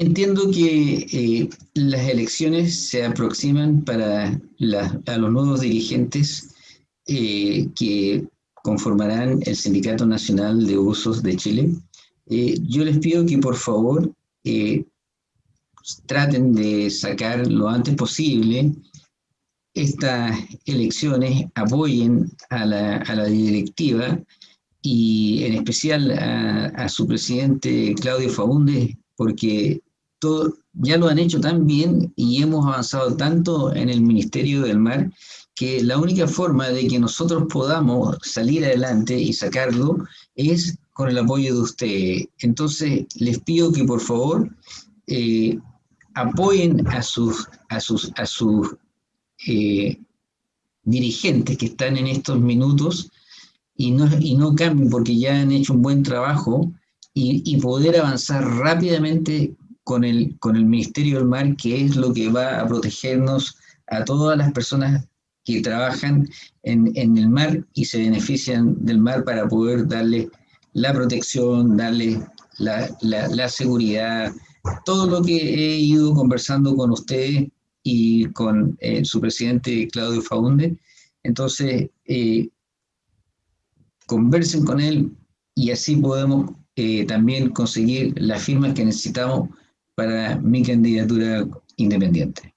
Entiendo que eh, las elecciones se aproximan para los nuevos dirigentes eh, que conformarán el Sindicato Nacional de Usos de Chile. Eh, yo les pido que por favor traten de sacar lo antes posible estas elecciones, apoyen a la, directiva y en especial a, a su presidente Claudio Faúndez, porque ya lo han hecho tan bien y hemos avanzado tanto en el Ministerio del Mar que la única forma de que nosotros podamos salir adelante y sacarlo es con el apoyo de ustedes. Entonces, les pido que por favor eh, apoyen a sus, a sus, a sus eh, dirigentes que están en estos minutos y no, y no cambien porque ya han hecho un buen trabajo y, y poder avanzar rápidamente con el, con el Ministerio del Mar, que es lo que va a protegernos a todas las personas que trabajan en, en el mar y se benefician del mar para poder darle la protección, darle la, la, seguridad, todo lo que he ido conversando con ustedes y con eh, su presidente Claudio Faunde. Entonces, eh, conversen con él y así podemos eh, también conseguir las firmas que necesitamos para mi candidatura independiente.